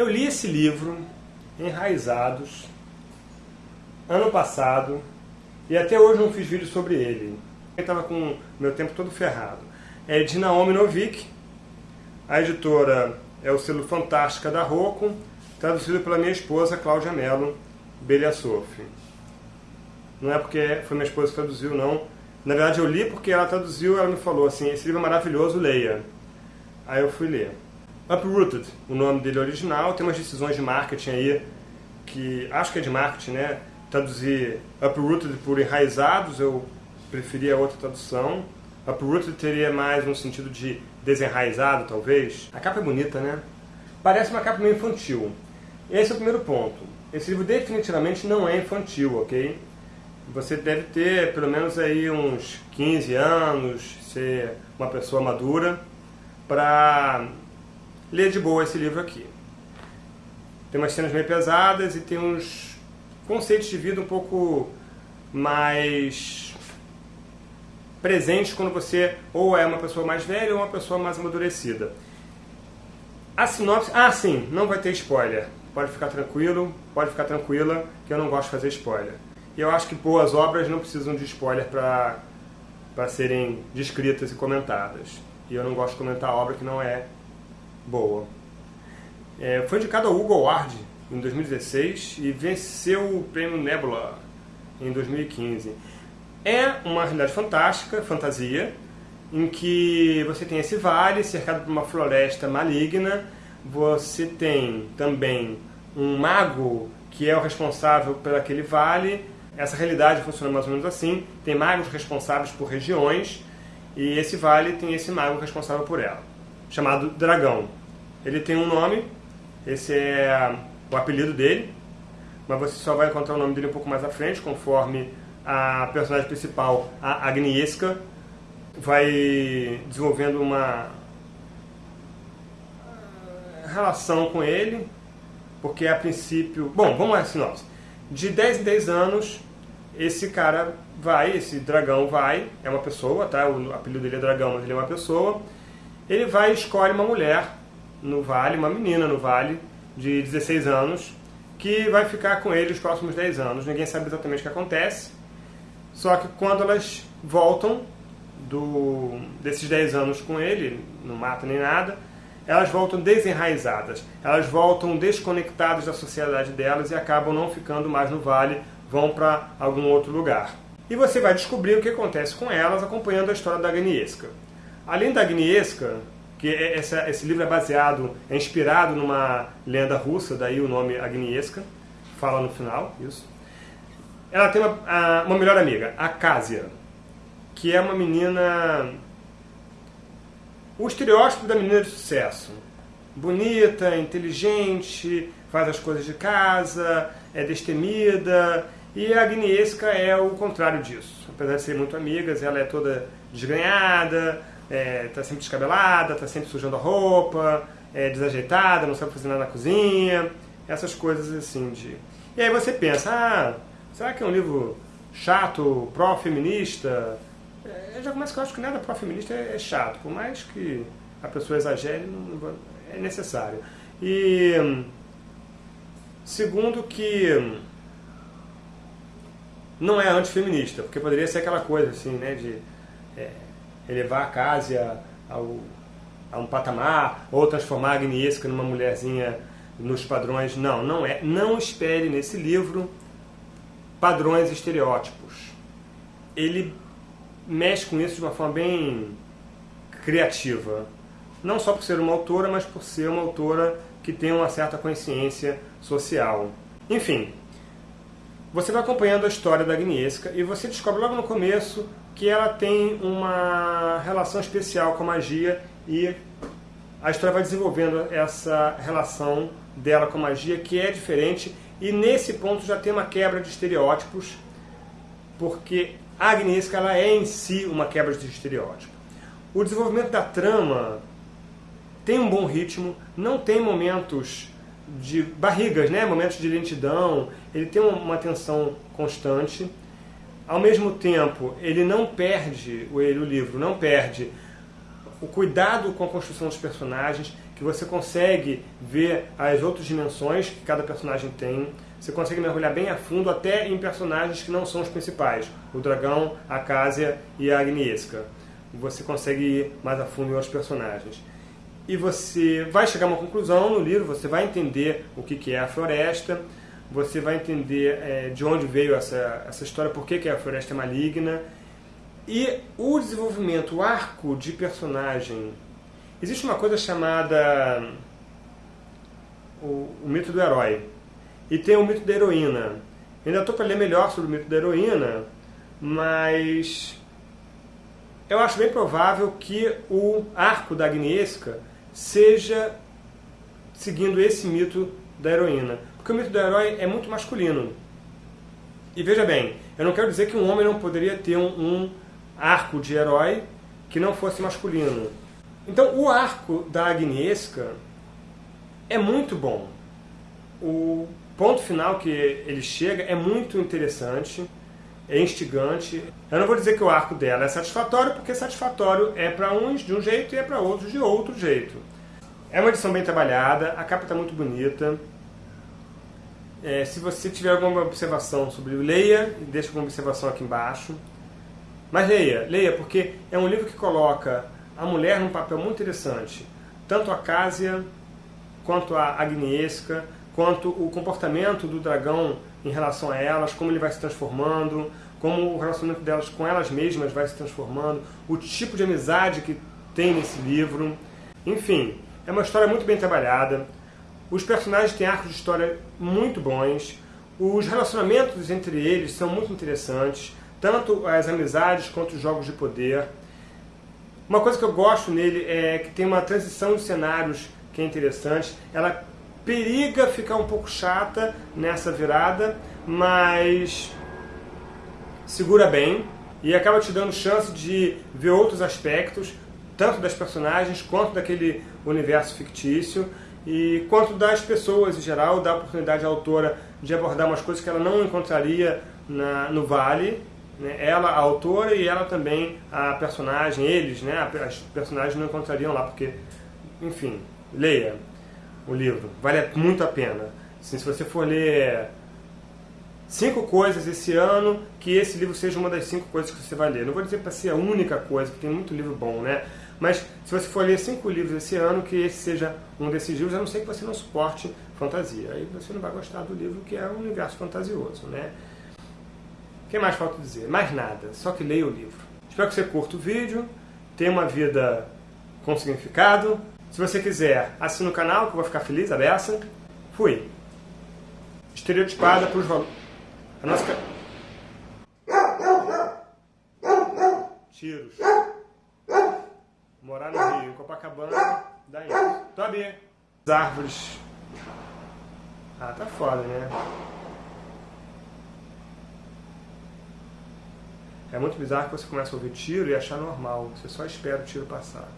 Eu li esse livro, Enraizados, ano passado, e até hoje não fiz vídeo sobre ele. Eu estava com meu tempo todo ferrado. É de Naomi Novik, a editora é o selo Fantástica da Rocco, traduzido pela minha esposa, Cláudia Mello Beliassoff. Não é porque foi minha esposa que traduziu, não. Na verdade eu li porque ela traduziu, ela me falou assim, esse livro é maravilhoso, leia. Aí eu fui ler. Uprooted, o nome dele é original, tem umas decisões de marketing aí, que acho que é de marketing, né? Traduzir Uprooted por enraizados, eu preferia outra tradução. Uprooted teria mais um sentido de desenraizado, talvez. A capa é bonita, né? Parece uma capa meio infantil. Esse é o primeiro ponto. Esse livro definitivamente não é infantil, ok? Você deve ter pelo menos aí uns 15 anos, ser uma pessoa madura, para ler de boa esse livro aqui. Tem umas cenas meio pesadas e tem uns conceitos de vida um pouco mais presentes quando você ou é uma pessoa mais velha ou uma pessoa mais amadurecida. A sinopse... Ah, sim, não vai ter spoiler. Pode ficar tranquilo, pode ficar tranquila, que eu não gosto de fazer spoiler. E eu acho que boas obras não precisam de spoiler para serem descritas e comentadas. E eu não gosto de comentar obra que não é boa. É, foi indicado ao Hugo Award em 2016 e venceu o prêmio Nebula em 2015. É uma realidade fantástica, fantasia, em que você tem esse vale cercado por uma floresta maligna, você tem também um mago que é o responsável por aquele vale, essa realidade funciona mais ou menos assim, tem magos responsáveis por regiões, e esse vale tem esse mago responsável por ela, chamado Dragão. Ele tem um nome, esse é o apelido dele, mas você só vai encontrar o nome dele um pouco mais à frente, conforme a personagem principal, a Agnieszka, vai desenvolvendo uma relação com ele, porque a princípio... Bom, vamos lá, sinopse. De 10 em 10 anos, esse cara vai, esse dragão vai, é uma pessoa, tá? O apelido dele é dragão, mas ele é uma pessoa. Ele vai e escolhe uma mulher no vale, uma menina no vale, de 16 anos, que vai ficar com ele os próximos 10 anos. Ninguém sabe exatamente o que acontece. Só que quando elas voltam do, desses 10 anos com ele, não mata nem nada, elas voltam desenraizadas, elas voltam desconectadas da sociedade delas e acabam não ficando mais no vale, vão para algum outro lugar. E você vai descobrir o que acontece com elas acompanhando a história da Agnieszka. Além da Agnieszka, que é, essa, esse livro é baseado, é inspirado numa lenda russa, daí o nome Agnieszka, fala no final, isso. Ela tem uma, uma melhor amiga, a Kásia, que é uma menina... O estereótipo da menina de sucesso. Bonita, inteligente, faz as coisas de casa, é destemida, e a Agnieszka é o contrário disso. Apesar de serem muito amigas, ela é toda desganhada, é, tá sempre descabelada, está sempre sujando a roupa, é desajeitada, não sabe fazer nada na cozinha, essas coisas assim de... E aí você pensa, ah, será que é um livro chato, pró-feminista? É, já começa que eu acho que nada pró-feminista é, é, chato, por mais que a pessoa exagere, não, é necessário. E segundo que não é antifeminista, porque poderia ser aquela coisa assim, né, de é, elevar a Cásia ao, a um patamar, ou transformar a Agnieszka numa mulherzinha nos padrões. Não, não é. Não espere nesse livro padrões estereótipos. Ele mexe com isso de uma forma bem criativa. Não só por ser uma autora, mas por ser uma autora que tem uma certa consciência social. Enfim, você vai acompanhando a história da Agnieszka e você descobre logo no começo que ela tem uma relação especial com a magia e a história vai desenvolvendo essa relação dela com a magia que é diferente e nesse ponto já tem uma quebra de estereótipos porque a Agnieszka ela é em si uma quebra de estereótipo. O desenvolvimento da trama tem um bom ritmo, não tem momentos de barrigas, né? momentos de lentidão, ele tem uma tensão constante. Ao mesmo tempo, ele não perde, ele, o livro não perde o cuidado com a construção dos personagens, que você consegue ver as outras dimensões que cada personagem tem. Você consegue mergulhar bem a fundo até em personagens que não são os principais. O dragão, a Cásia e a Agnieszka. Você consegue ir mais a fundo em outros personagens. E você vai chegar a uma conclusão no livro, você vai entender o que é a floresta, você vai entender é, de onde veio essa, essa história, por que, que a floresta é maligna. E o desenvolvimento, o arco de personagem Existe uma coisa chamada o, o mito do herói. E tem o mito da heroína. Eu ainda estou para ler melhor sobre o mito da heroína, mas eu acho bem provável que o arco da Agnieszka seja seguindo esse mito da heroína. Porque o mito do herói é muito masculino. E veja bem, eu não quero dizer que um homem não poderia ter um, um arco de herói que não fosse masculino. Então, o arco da Agnieszka é muito bom. O ponto final que ele chega é muito interessante, é instigante. Eu não vou dizer que o arco dela é satisfatório, porque satisfatório é para uns de um jeito e é para outros de outro jeito. É uma edição bem trabalhada, a capa está muito bonita. É, se você tiver alguma observação sobre o leia, deixa alguma observação aqui embaixo. Mas leia, leia, porque é um livro que coloca a mulher num papel muito interessante. Tanto a Cásia, quanto a Agnieszka, quanto o comportamento do dragão em relação a elas, como ele vai se transformando, como o relacionamento delas com elas mesmas vai se transformando, o tipo de amizade que tem nesse livro. Enfim, é uma história muito bem trabalhada. Os personagens têm arcos de história muito bons. Os relacionamentos entre eles são muito interessantes, tanto as amizades quanto os jogos de poder. Uma coisa que eu gosto nele é que tem uma transição de cenários que é interessante. Ela periga ficar um pouco chata nessa virada, mas segura bem e acaba te dando chance de ver outros aspectos, tanto das personagens quanto daquele universo fictício e quanto das pessoas em geral, dá a oportunidade à autora de abordar umas coisas que ela não encontraria na, no Vale né? Ela, a autora, e ela também, a personagem, eles, né? As personagens não encontrariam lá, porque, enfim, leia o livro, vale muito a pena. Assim, se você for ler cinco coisas esse ano, que esse livro seja uma das cinco coisas que você vai ler. Não vou dizer para ser a única coisa, porque tem muito livro bom, né? Mas se você for ler cinco livros esse ano, que esse seja um desses livros, a não ser que você não suporte fantasia. Aí você não vai gostar do livro que é um universo fantasioso, né? O que mais falta dizer? Mais nada, só que leia o livro. Espero que você curta o vídeo, tenha uma vida com significado. Se você quiser, assine o canal, que eu vou ficar feliz, abeça. Fui. Estereotipada para os valores. A nossa... Tiros. Morar no Rio, em Copacabana, dá isso. Tobi. As árvores. Ah, tá foda, né? É muito bizarro que você começa a ouvir tiro e achar normal. Você só espera o tiro passar.